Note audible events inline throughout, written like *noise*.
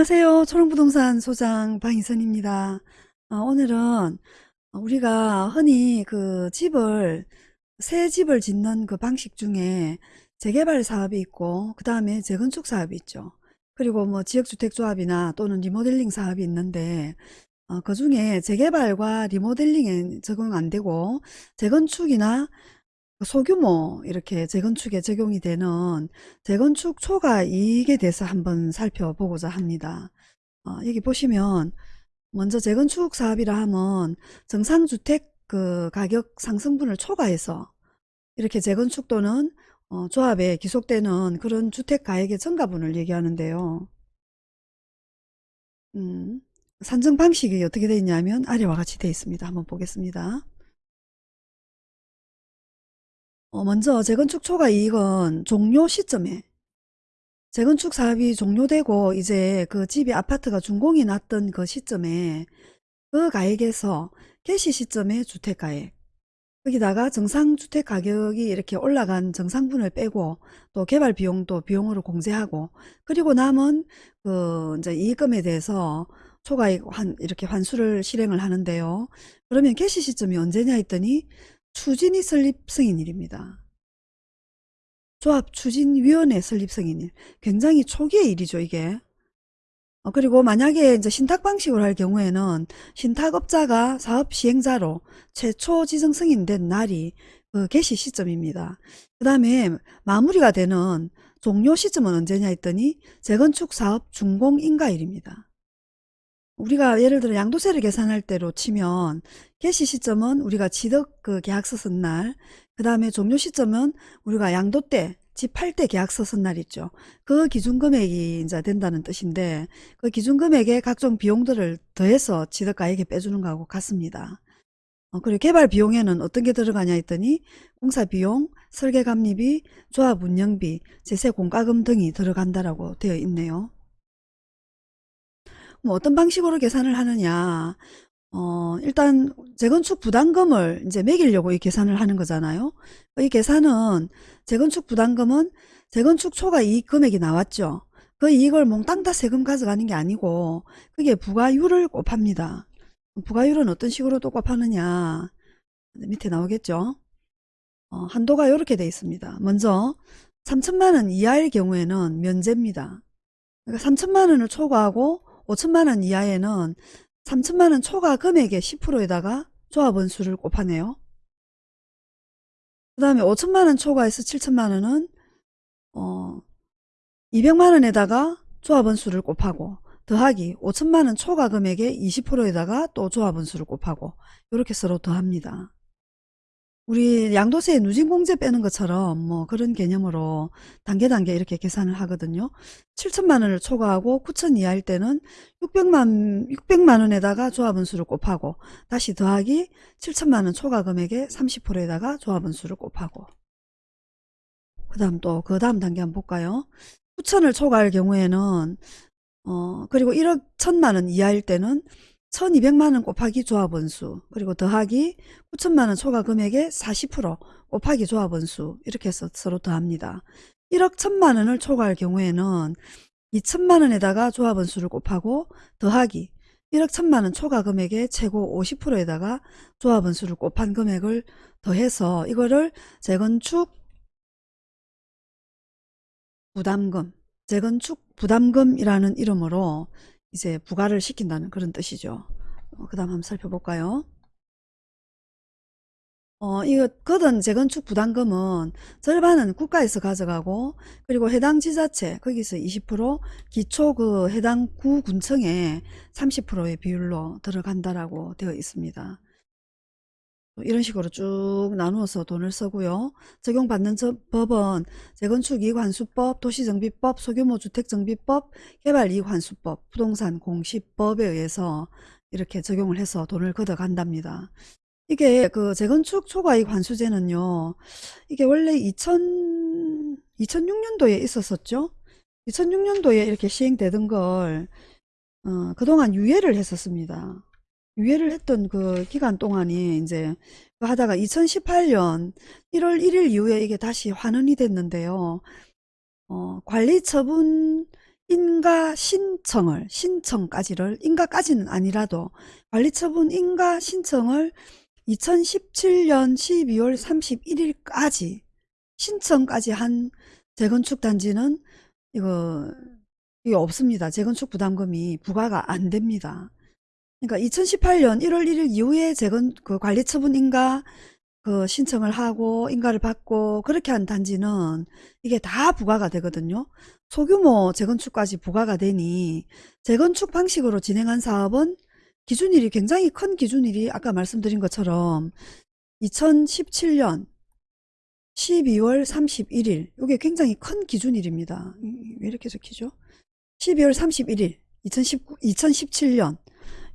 안녕하세요. 초롱부동산 소장 방희선입니다. 어, 오늘은 우리가 흔히 그 집을 새 집을 짓는 그 방식 중에 재개발 사업이 있고 그 다음에 재건축 사업이 있죠. 그리고 뭐 지역주택조합이나 또는 리모델링 사업이 있는데 어, 그 중에 재개발과 리모델링에 적용 안 되고 재건축이나 소규모 이렇게 재건축에 적용이 되는 재건축 초과 이익에 대해서 한번 살펴보고자 합니다. 어, 여기 보시면 먼저 재건축 사업이라 하면 정상주택 그 가격 상승분을 초과해서 이렇게 재건축 또는 어, 조합에 기속되는 그런 주택 가액의 증가분을 얘기하는데요. 음, 산정 방식이 어떻게 되어 있냐면 아래와 같이 되어 있습니다. 한번 보겠습니다. 어, 먼저 재건축 초과 이익은 종료 시점에 재건축 사업이 종료되고 이제 그 집이 아파트가 준공이 났던 그 시점에 그 가액에서 개시 시점의 주택가액 거기다가 정상주택 가격이 이렇게 올라간 정상분을 빼고 또 개발 비용도 비용으로 공제하고 그리고 남은 그 이제 이익금에 대해서 초과익 환 이렇게 환수를 실행을 하는데요. 그러면 개시 시점이 언제냐 했더니 추진이 설립 승인일입니다. 조합 추진위원회 설립 승인일. 굉장히 초기의 일이죠, 이게. 어, 그리고 만약에 이제 신탁 방식으로 할 경우에는 신탁업자가 사업 시행자로 최초 지정 승인된 날이 그 개시 시점입니다. 그 다음에 마무리가 되는 종료 시점은 언제냐 했더니 재건축 사업 준공 인가일입니다. 우리가 예를 들어 양도세를 계산할 때로 치면 개시 시점은 우리가 취득 그 계약서 쓴 날, 그 다음에 종료 시점은 우리가 양도 때, 집 팔 때 계약서 쓴 날 있죠. 그 기준 금액이 이제 된다는 뜻인데 그 기준 금액에 각종 비용들을 더해서 취득가액에 빼주는 거하고 같습니다. 어, 그리고 개발 비용에는 어떤 게 들어가냐 했더니 공사 비용, 설계 감리비, 조합 운영비, 제세 공과금 등이 들어간다라고 되어 있네요. 뭐 어떤 방식으로 계산을 하느냐 어, 일단 재건축 부담금을 이제 매기려고 이 계산을 하는 거잖아요. 이 계산은 재건축 부담금은 재건축 초과 이익 금액이 나왔죠. 그 이익을 몽땅 다 세금 가져가는 게 아니고 그게 부가율을 곱합니다. 부가율은 어떤 식으로 또 곱하느냐 밑에 나오겠죠. 어, 한도가 이렇게 돼 있습니다. 먼저 3천만 원 이하일 경우에는 면제입니다. 그러니까 3천만 원을 초과하고 5천만 원 이하에는 3천만 원 초과 금액의 10%에다가 조합원수를 곱하네요. 그 다음에 5천만 원 초과해서 7천만 원은 어 200만 원에다가 조합원수를 곱하고 더하기 5천만 원 초과 금액의 20%에다가 또 조합원수를 곱하고 이렇게 서로 더합니다. 우리 양도세 누진공제 빼는 것처럼 뭐 그런 개념으로 단계 단계 이렇게 계산을 하거든요. 7천만 원을 초과하고 9천 이하일 때는 600만 600만 원에다가 조합원수를 곱하고 다시 더하기 7천만 원 초과 금액의 30%에다가 조합원수를 곱하고 그 다음 또 그 다음 단계 한번 볼까요? 9천을 초과할 경우에는 어 그리고 1억 1천만 원 이하일 때는 1200만원 곱하기 조합원수 그리고 더하기 9천만원 초과 금액의 40% 곱하기 조합원수 이렇게 해서 서로 더합니다. 1억 1천만원을 초과할 경우에는 2천만원에다가 조합원수를 곱하고 더하기 1억 1천만원 초과 금액의 최고 50%에다가 조합원수를 곱한 금액을 더해서 이거를 재건축 부담금 재건축 부담금이라는 이름으로 이제 부과를 시킨다는 그런 뜻이죠. 어, 그 다음 한번 살펴볼까요? 어, 이거 거든 재건축 부담금은 절반은 국가에서 가져가고 그리고 해당 지자체 거기서 20% 기초 그 해당 구군청에 30%의 비율로 들어간다라고 되어 있습니다. 이런 식으로 쭉 나누어서 돈을 쓰고요. 적용받는 법은 재건축이익환수법, 도시정비법, 소규모 주택정비법, 개발이익환수법, 부동산 공시법에 의해서 이렇게 적용을 해서 돈을 걷어간답니다. 이게 그 재건축 초과이익 환수제는요. 이게 원래 2000, 2006년도에 있었었죠. 2006년도에 이렇게 시행되던 걸 어, 그동안 유예를 했었습니다. 유예를 했던 그 기간 동안이 이제 하다가 2018년 1월 1일 이후에 이게 다시 환원이 됐는데요. 어, 관리 처분 인가 신청을 신청까지를 인가까지는 아니라도 관리 처분 인가 신청을 2017년 12월 31일까지 신청까지 한 재건축 단지는 이거 이게 없습니다. 재건축 부담금이 부과가 안 됩니다. 그러니까 2018년 1월 1일 이후에 재건 그 관리 처분 인가 그 신청을 하고 인가를 받고 그렇게 한 단지는 이게 다 부과가 되거든요. 소규모 재건축까지 부과가 되니 재건축 방식으로 진행한 사업은 기준일이 굉장히 큰 기준일이 아까 말씀드린 것처럼 2017년 12월 31일 이게 굉장히 큰 기준일입니다. 왜 이렇게 적히죠? 12월 31일 2019, 2017년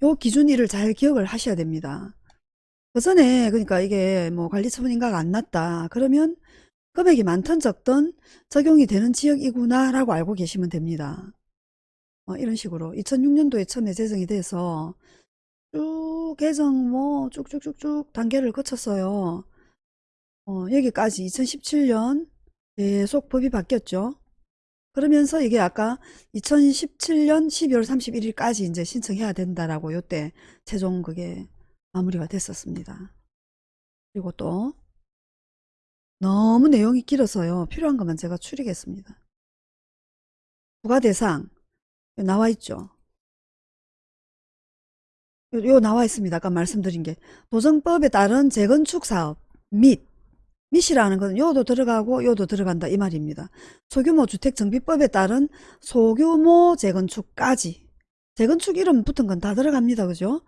요 기준일을 잘 기억을 하셔야 됩니다. 그 전에 그러니까 이게 뭐 관리처분 인가가 안 났다 그러면 금액이 많든 적든 적용이 되는 지역이구나 라고 알고 계시면 됩니다. 어, 이런 식으로 2006년도에 처음에 제정이 돼서 쭉 개정 뭐 쭉쭉쭉쭉 단계를 거쳤어요. 어, 여기까지 2017년 계속 법이 바뀌었죠. 그러면서 이게 아까 2017년 12월 31일까지 이제 신청해야 된다라고 요때 최종 그게 마무리가 됐었습니다. 그리고 또 너무 내용이 길어서요. 필요한 것만 제가 추리겠습니다. 부가 대상 나와 있죠. 요, 요 나와 있습니다. 아까 말씀드린 게 도정법에 따른 재건축 사업 및 밋이라는 건 요도 들어가고 요도 들어간다 이 말입니다. 소규모 주택정비법에 따른 소규모 재건축까지 재건축 이름 붙은 건 다 들어갑니다. 그죠?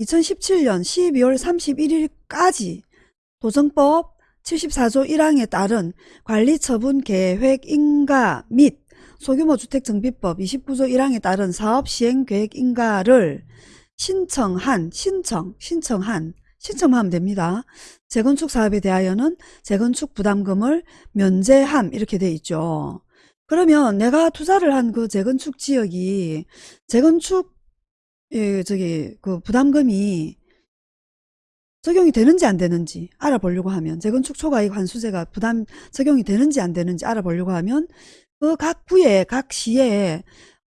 2017년 12월 31일까지 도정법 74조 1항에 따른 관리처분 계획 인가 및 소규모 주택정비법 29조 1항에 따른 사업시행계획 인가를 신청한 신청 신청한 신청하면 됩니다. 재건축 사업에 대하여는 재건축 부담금을 면제함 이렇게 돼 있죠. 그러면 내가 투자를 한 그 재건축 지역이 재건축 예, 저기 그 부담금이 적용이 되는지 안 되는지 알아보려고 하면 재건축 초과이익 환수제가 부담 적용이 되는지 안 되는지 알아보려고 하면 그 각 구에 각 시에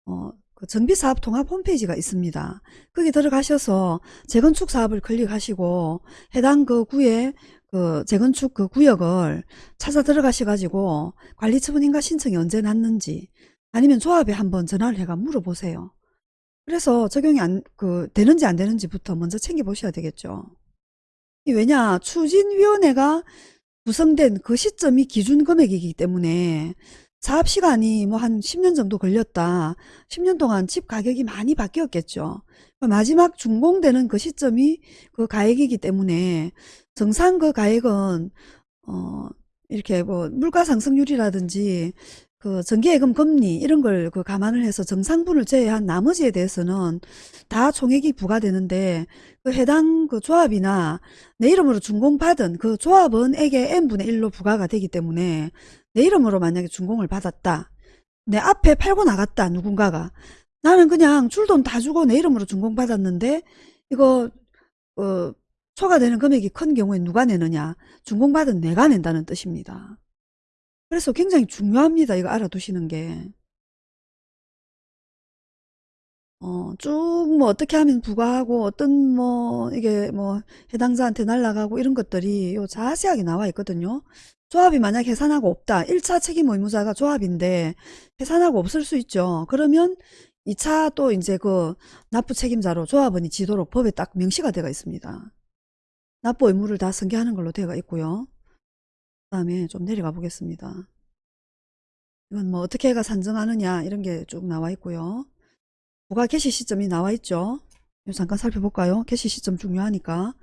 어, 그 정비사업 통합 홈페이지가 있습니다. 거기 들어가셔서 재건축 사업을 클릭하시고 해당 그 구에 그 재건축 그 구역을 찾아 들어가셔가지고 관리처분인가 신청이 언제 났는지 아니면 조합에 한번 전화를 해가 물어보세요. 그래서 적용이 안, 그, 되는지 안 되는지부터 먼저 챙겨보셔야 되겠죠. 왜냐, 추진위원회가 구성된 그 시점이 기준 금액이기 때문에 사업 시간이 뭐 한 10년 정도 걸렸다. 10년 동안 집 가격이 많이 바뀌었겠죠. 마지막 준공되는 그 시점이 그 가액이기 때문에 정상 그 가액은 어 이렇게 뭐 물가 상승률이라든지 그 전기예금 금리 이런 걸 그 감안을 해서 정상분을 제외한 나머지에 대해서는 다 총액이 부과되는데 그 해당 그 조합이나 내 이름으로 준공받은 그 조합원에게 n분의 1로 부과가 되기 때문에 내 이름으로 만약에 준공을 받았다. 내 앞에 팔고 나갔다 누군가가 나는 그냥 줄 돈 다 주고 내 이름으로 준공 받았는데 이거 어, 초과되는 금액이 큰 경우에 누가 내느냐 준공받은 내가 낸다는 뜻입니다. 그래서 굉장히 중요합니다. 이거 알아두시는 게. 어, 쭉 뭐 어떻게 하면 부과하고 어떤 뭐 이게 뭐 해당자한테 날라가고 이런 것들이 요 자세하게 나와 있거든요. 조합이 만약 해산하고 없다. 1차 책임 의무자가 조합인데 해산하고 없을 수 있죠. 그러면 2차 또 이제 그 납부 책임자로 조합원이 지도록 법에 딱 명시가 되어 있습니다. 납부 의무를 다 승계하는 걸로 되어 있고요. 그 다음에 좀 내려가 보겠습니다. 이건 뭐 어떻게 해가 산정하느냐 이런 게 쭉 나와 있고요. 부가 개시 시점이 나와 있죠. 잠깐 살펴볼까요? 개시 시점 중요하니까.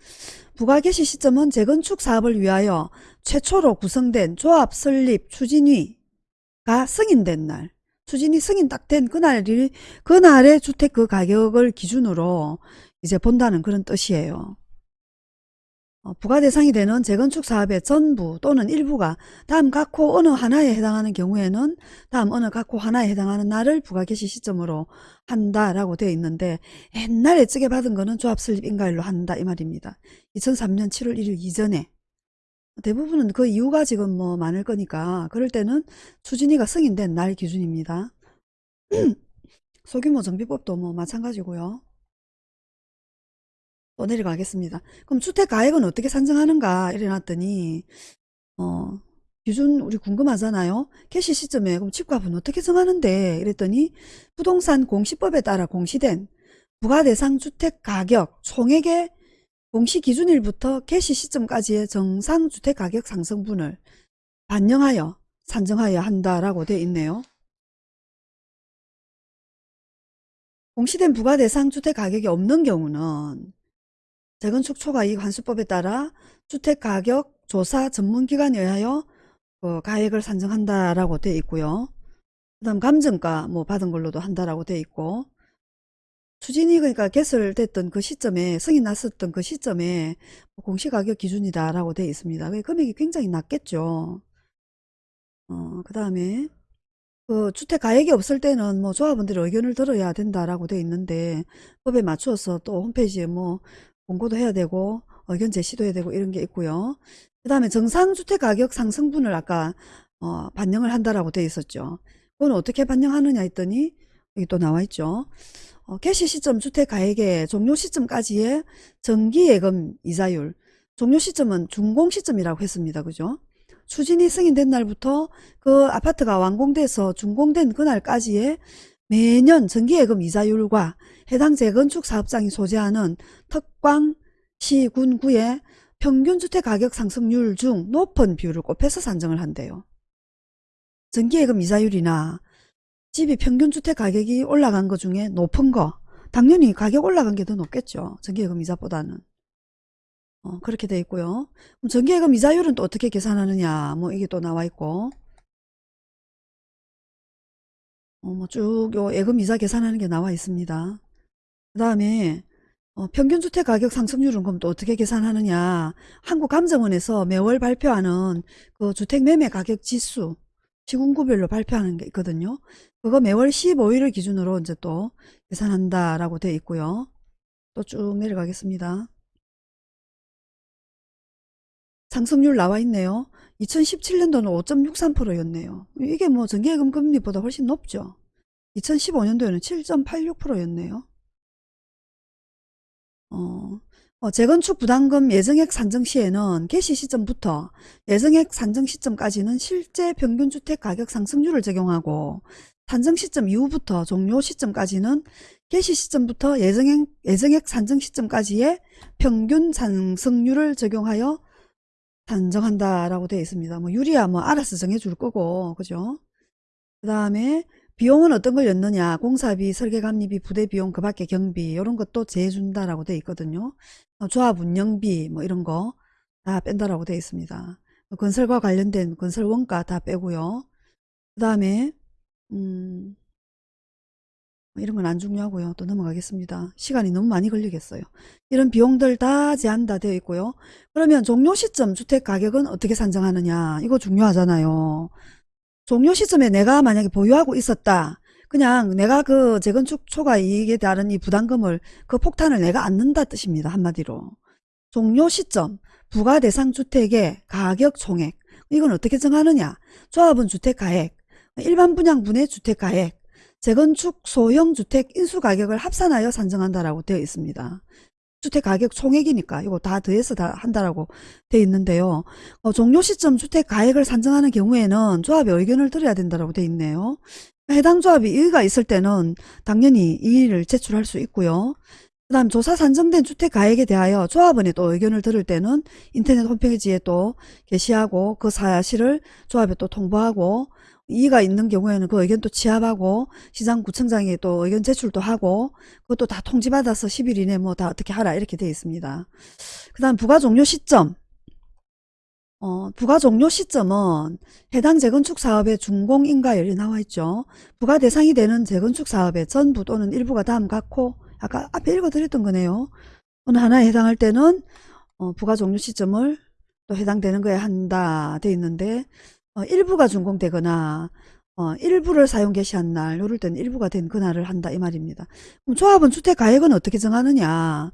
부가 개시 시점은 재건축 사업을 위하여 최초로 구성된 조합 설립 추진위가 승인된 날. 추진이 승인 딱 된 그날이 그날의 주택 그 가격을 기준으로 이제 본다는 그런 뜻이에요. 어, 부가 대상이 되는 재건축 사업의 전부 또는 일부가 다음 각호 어느 하나에 해당하는 경우에는 다음 어느 각호 하나에 해당하는 날을 부가 개시 시점으로 한다라고 되어 있는데 옛날에 찌게 받은 거는 조합 설립 인가일로 한다 이 말입니다. 2003년 7월 1일 이전에 대부분은 그 이유가 지금 뭐 많을 거니까 그럴 때는 추진위가 승인된 날 기준입니다. *clears throat* 소규모 정비법도 뭐 마찬가지고요. 또 내려가겠습니다. 그럼 주택 가액은 어떻게 산정하는가 이래놨더니 어 기준 우리 궁금하잖아요. 개시 시점에 그럼 집값은 어떻게 정하는데 이랬더니 부동산 공시법에 따라 공시된 부가대상 주택 가격 총액의 공시 기준일부터 개시 시점까지의 정상 주택 가격 상승분을 반영하여 산정하여야 한다라고 되어 있네요. 공시된 부가대상 주택 가격이 없는 경우는 재건축 초과이익 환수법에 따라 주택가격 조사 전문기관에 의하여 그 가액을 산정한다라고 되어 있고요. 그 다음 감정가 뭐 받은 걸로도 한다라고 되어 있고 추진이 그러니까 개설됐던 그 시점에 승인 났었던 그 시점에 공시가격 기준이다라고 되어 있습니다. 금액이 굉장히 낮겠죠. 어, 그 다음에 그 주택 가액이 없을 때는 뭐 조합원들의 의견을 들어야 된다라고 되어 있는데 법에 맞추어서 또 홈페이지에 뭐 공고도 해야 되고 의견 제시도 해야 되고 이런 게 있고요. 그 다음에 정상주택 가격 상승분을 아까 어, 반영을 한다라고 되어 있었죠. 그건 어떻게 반영하느냐 했더니 여기 또 나와 있죠. 어, 개시 시점 주택 가액의 종료 시점까지의 정기예금 이자율 종료 시점은 준공 시점이라고 했습니다. 그죠? 추진이 승인된 날부터 그 아파트가 완공돼서 준공된 그날까지의 매년 정기예금 이자율과 해당 재건축 사업장이 소재하는 특광 시, 군, 구의 평균 주택 가격 상승률 중 높은 비율을 곱해서 산정을 한대요. 정기예금 이자율이나 집이 평균 주택 가격이 올라간 것 중에 높은 거 당연히 가격 올라간 게 더 높겠죠. 정기예금 이자보다는. 어, 그렇게 돼 있고요. 그럼 정기예금 이자율은 또 어떻게 계산하느냐 뭐 이게 또 나와 있고 어, 뭐쭉요 예금 이자 계산하는 게 나와 있습니다. 그 다음에 어, 평균주택 가격 상승률은 그럼 또 어떻게 계산하느냐 한국감정원에서 매월 발표하는 그 주택매매 가격 지수 시군구별로 발표하는 게 있거든요. 그거 매월 15일을 기준으로 이제 또 계산한다라고 되어 있고요. 또 쭉 내려가겠습니다. 상승률 나와 있네요. 2017년도는 5.63%였네요. 이게 뭐 전기예금 금리보다 훨씬 높죠. 2015년도에는 7.86%였네요. 어, 어, 재건축 부담금 예정액 산정 시에는 개시 시점부터 예정액 산정 시점까지는 실제 평균 주택 가격 상승률을 적용하고 산정 시점 이후부터 종료 시점까지는 개시 시점부터 예정액, 예정액 산정 시점까지의 평균 상승률을 적용하여 산정한다 라고 되어 있습니다. 뭐 유리야 뭐 알아서 정해줄 거고 그죠? 그 다음에 비용은 어떤 걸 였느냐 공사비 설계감리비 부대비용 그 밖에 경비 이런 것도 재준다 라고 되어 있거든요 어, 조합 운영비 뭐 이런 거 다 뺀다라고 되어 있습니다 건설과 관련된 건설 원가 다 빼고요 그 다음에 음 이런 건 안 중요하고요 또 넘어가겠습니다 시간이 너무 많이 걸리겠어요 이런 비용들 다 제한다 되어 있고요 그러면 종료 시점 주택 가격은 어떻게 산정하느냐 이거 중요하잖아요 종료 시점에 내가 만약에 보유하고 있었다. 그냥 내가 그 재건축 초과 이익에 따른 이 부담금을 그 폭탄을 내가 안는다 뜻입니다. 한마디로. 종료 시점 부가 대상 주택의 가격 총액 이건 어떻게 정하느냐 조합은 주택 가액 일반 분양분의 주택 가액 재건축 소형 주택 인수 가격을 합산하여 산정한다라고 되어 있습니다. 주택 가격 총액이니까 이거 다 더해서 다 한다라고 돼 있는데요. 어, 종료 시점 주택 가액을 산정하는 경우에는 조합의 의견을 들어야 된다라고 돼 있네요. 해당 조합이 이의가 있을 때는 당연히 이의를 제출할 수 있고요. 그 다음 조사 산정된 주택 가액에 대하여 조합원의 또 의견을 들을 때는 인터넷 홈페이지에 또 게시하고 그 사실을 조합에 또 통보하고 이의가 있는 경우에는 그 의견 또 취합하고 시장 구청장에 또 의견 제출도 하고 그것도 다 통지받아서 10일 이내 뭐 다 어떻게 하라 이렇게 되어 있습니다. 그 다음 부가 종료 시점 어, 부가 종료 시점은 해당 재건축 사업의 준공인가율이 나와 있죠. 부가 대상이 되는 재건축 사업의 전부 또는 일부가 다음 같고 아까 앞에 읽어드렸던 거네요. 어느 하나에 해당할 때는 어, 부가 종료 시점을 또 해당되는 거에 한다 돼 있는데 어, 일부가 준공되거나 어, 일부를 사용 개시한 날, 요럴 때는 일부가 된 그날을 한다 이 말입니다. 그럼 조합은 주택 가액은 어떻게 정하느냐?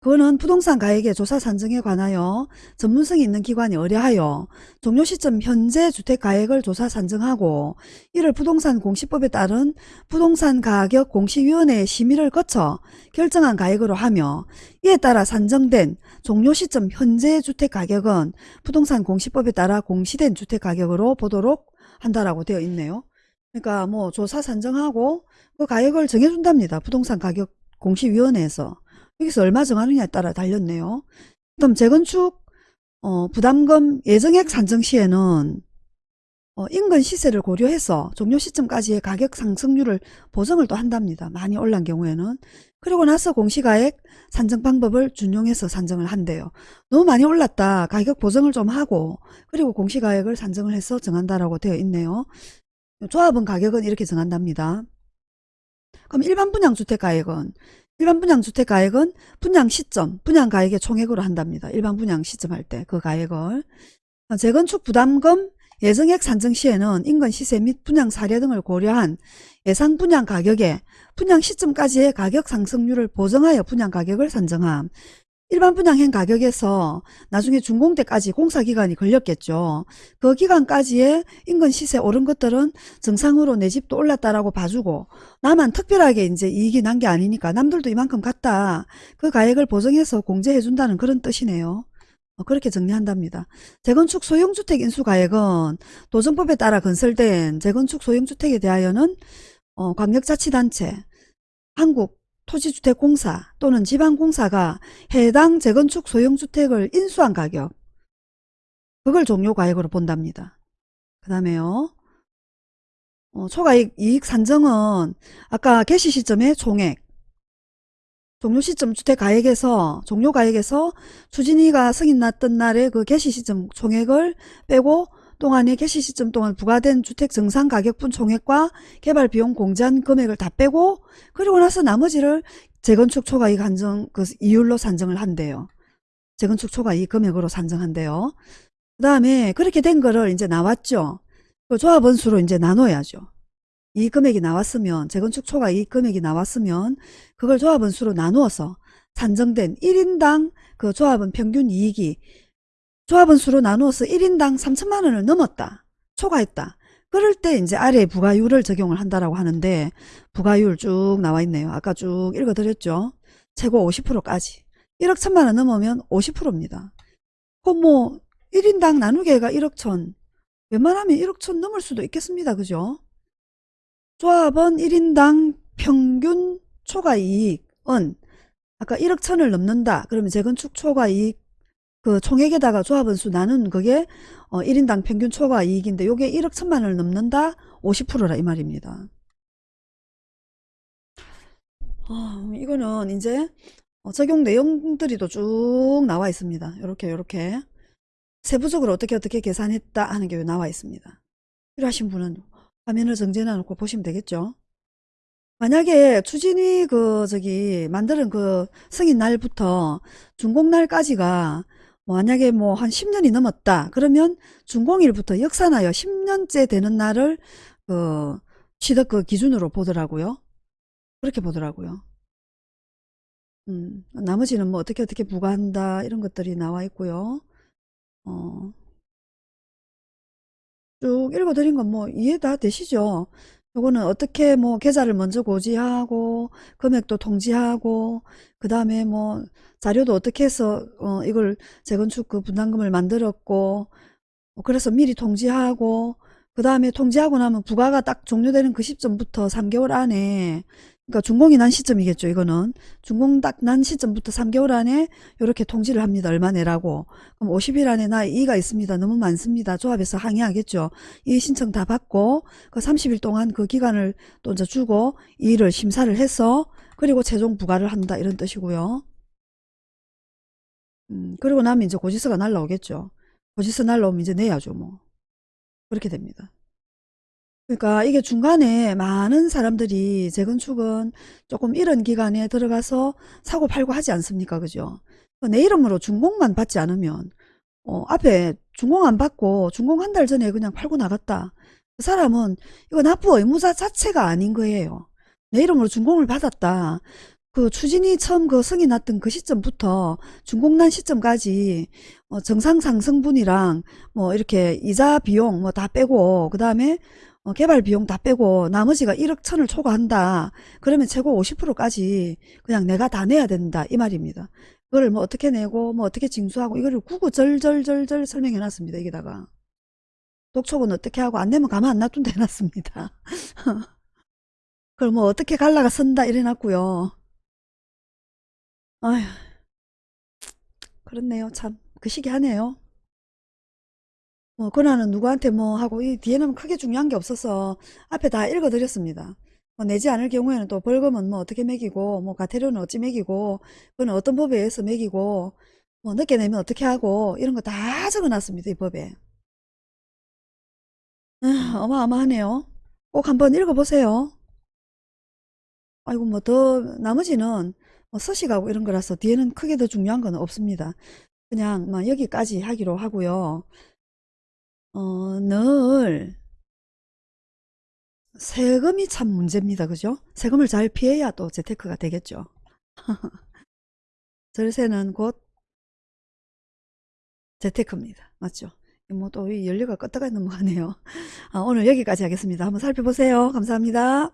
그거는 부동산 가액의 조사 산정에 관하여 전문성이 있는 기관이 의뢰하여 종료 시점 현재 주택 가액을 조사 산정하고 이를 부동산 공시법에 따른 부동산 가격 공시위원회의 심의를 거쳐 결정한 가액으로 하며 이에 따라 산정된 종료 시점 현재 주택 가격은 부동산 공시법에 따라 공시된 주택 가격으로 보도록 한다라고 되어 있네요. 그러니까 뭐 조사 산정하고 그 가격을 정해준답니다. 부동산 가격 공시위원회에서. 여기서 얼마 정하느냐에 따라 달렸네요. 그럼 재건축 어, 부담금 예정액 산정 시에는 어, 인근 시세를 고려해서 종료 시점까지의 가격 상승률을 보정을 또 한답니다. 많이 올란 경우에는. 그리고 나서 공시가액 산정 방법을 준용해서 산정을 한대요. 너무 많이 올랐다. 가격 보정을 좀 하고 그리고 공시가액을 산정을 해서 정한다라고 되어 있네요. 조합은 가격은 이렇게 정한답니다. 그럼 일반 분양주택 가액은 일반 분양주택 가액은 분양 시점, 분양 가액의 총액으로 한답니다. 일반 분양 시점 할 때 그 가액을. 재건축 부담금 예정액 산정 시에는 인근 시세 및 분양 사례 등을 고려한 예상 분양 가격에 분양 시점까지의 가격 상승률을 보정하여 분양 가격을 산정함. 일반 분양행 가격에서 나중에 준공 때까지 공사기간이 걸렸겠죠. 그 기간까지의 인근 시세 오른 것들은 정상으로 내 집도 올랐다라고 봐주고 나만 특별하게 이제 이익이 난 게 아니니까 남들도 이만큼 갔다. 그 가액을 보정해서 공제해준다는 그런 뜻이네요. 어, 그렇게 정리한답니다. 재건축 소형주택 인수가액은 도정법에 따라 건설된 재건축 소형주택에 대하여는 어, 광역자치단체, 한국 토지주택공사 또는 지방공사가 해당 재건축 소형주택을 인수한 가격 그걸 종료가액으로 본답니다. 그 다음에요. 어, 초과이익 이익 산정은 아까 개시 시점의 총액 종료 시점 주택가액에서 종료가액에서 추진위가 승인 났던 날의 그 개시 시점 총액을 빼고 동안의 개시 시점 동안 부과된 주택 정상 가격분 총액과 개발 비용 공제한 금액을 다 빼고 그리고 나서 나머지를 재건축 초과이익 한정 그 이율로 산정을 한대요. 재건축 초과이익 금액으로 산정한대요. 그 다음에 그렇게 된 거를 이제 나왔죠. 그 조합원 수로 이제 나눠야죠. 이 금액이 나왔으면 재건축 초과 이익 금액이 나왔으면 그걸 조합원 수로 나누어서 산정된 1인당 그 조합원 평균 이익이 조합원 수로 나누어서 1인당 3천만 원을 넘었다. 초과했다. 그럴 때 이제 아래 부가율을 적용을 한다라고 하는데 부가율 쭉 나와 있네요. 아까 쭉 읽어드렸죠. 최고 50%까지. 1억 천만 원 넘으면 50%입니다. 그럼 뭐 1인당 나누기가 1억 천. 웬만하면 1억 천 넘을 수도 있겠습니다. 그죠? 조합원 1인당 평균 초과이익은 아까 1억 천을 넘는다. 그러면 재건축 초과이익 그 총액에다가 조합원 수 나눈 그게 어 1인당 평균 초과 이익인데 요게 1억 천만 원을 넘는다 50%라 이 말입니다. 어, 이거는 이제 어, 적용 내용들이 또 쭉 나와 있습니다. 이렇게 이렇게 세부적으로 어떻게 어떻게 계산했다 하는 게 나와 있습니다. 필요하신 분은 화면을 정지해 놓고 보시면 되겠죠. 만약에 추진위 그 저기 만드는 그 승인 날부터 준공 날까지가 만약에 뭐 한 10년이 넘었다. 그러면 준공일부터 역산하여 10년째 되는 날을 그 취득 그 기준으로 보더라고요. 그렇게 보더라고요. 음, 나머지는 뭐 어떻게 어떻게 부과한다 이런 것들이 나와 있고요. 어, 쭉 읽어드린 건 뭐 이해 다 되시죠? 요거는 어떻게 뭐 계좌를 먼저 고지하고 금액도 통지하고 그 다음에 뭐 자료도 어떻게 해서 어 이걸 재건축 그 분담금을 만들었고 뭐 그래서 미리 통지하고 그 다음에 통지하고 나면 부가가 딱 종료되는 그 시점부터 3개월 안에 그러니까 준공이 난 시점이겠죠. 이거는 준공 딱 난 시점부터 3개월 안에 이렇게 통지를 합니다. 얼마 내라고. 그럼 50일 안에 나 이의가 있습니다. 너무 많습니다. 조합에서 항의하겠죠. 이 신청 다 받고 그 30일 동안 그 기간을 또 이제 주고 이의를 심사를 해서 그리고 최종 부과를 한다 이런 뜻이고요. 음, 그리고 나면 이제 고지서가 날라오겠죠. 고지서 날라오면 이제 내야죠. 뭐. 그렇게 됩니다. 그러니까 이게 중간에 많은 사람들이 재건축은 조금 이런 기간에 들어가서 사고 팔고 하지 않습니까? 그죠? 내 이름으로 준공만 받지 않으면 어, 앞에 준공 안 받고 준공 한 달 전에 그냥 팔고 나갔다. 그 사람은 이거 납부 의무자 자체가 아닌 거예요. 내 이름으로 준공을 받았다. 그 추진이 처음 그 성이 났던 그 시점부터 준공난 시점까지 어, 정상 상승분이랑 뭐 이렇게 이자 비용 뭐 다 빼고 그 다음에 어, 개발 비용 다 빼고 나머지가 1억 천을 초과한다. 그러면 최고 50%까지 그냥 내가 다 내야 된다 이 말입니다. 그걸 뭐 어떻게 내고 뭐 어떻게 징수하고 이거를 구구절절절절 설명해 놨습니다. 여기다가 독촉은 어떻게 하고 안 내면 가만 안 놔둔다 해놨습니다. *laughs* 그걸 뭐 어떻게 갈라가 선다 이래 놨고요. 아휴 그렇네요 참 그 시기 하네요. 뭐 권한은 누구한테 뭐 하고 이 뒤에는 크게 중요한 게 없어서 앞에 다 읽어드렸습니다. 뭐 내지 않을 경우에는 또 벌금은 뭐 어떻게 매기고 뭐 가태료는 어찌 매기고 그건 어떤 법에 의해서 매기고 뭐 늦게 내면 어떻게 하고 이런 거 다 적어놨습니다. 이 법에. 아, 어마어마하네요. 꼭 한번 읽어보세요. 아이고 뭐 더 나머지는 뭐 서식하고 이런 거라서 뒤에는 크게 더 중요한 건 없습니다. 그냥 뭐 여기까지 하기로 하고요. 어, 늘 세금이 참 문제입니다. 그죠? 세금을 잘 피해야 또 재테크가 되겠죠. *laughs* 절세는 곧 재테크입니다. 맞죠? 뭐 또 연료가 껐다가 넘어가네요. 아, 오늘 여기까지 하겠습니다. 한번 살펴보세요. 감사합니다.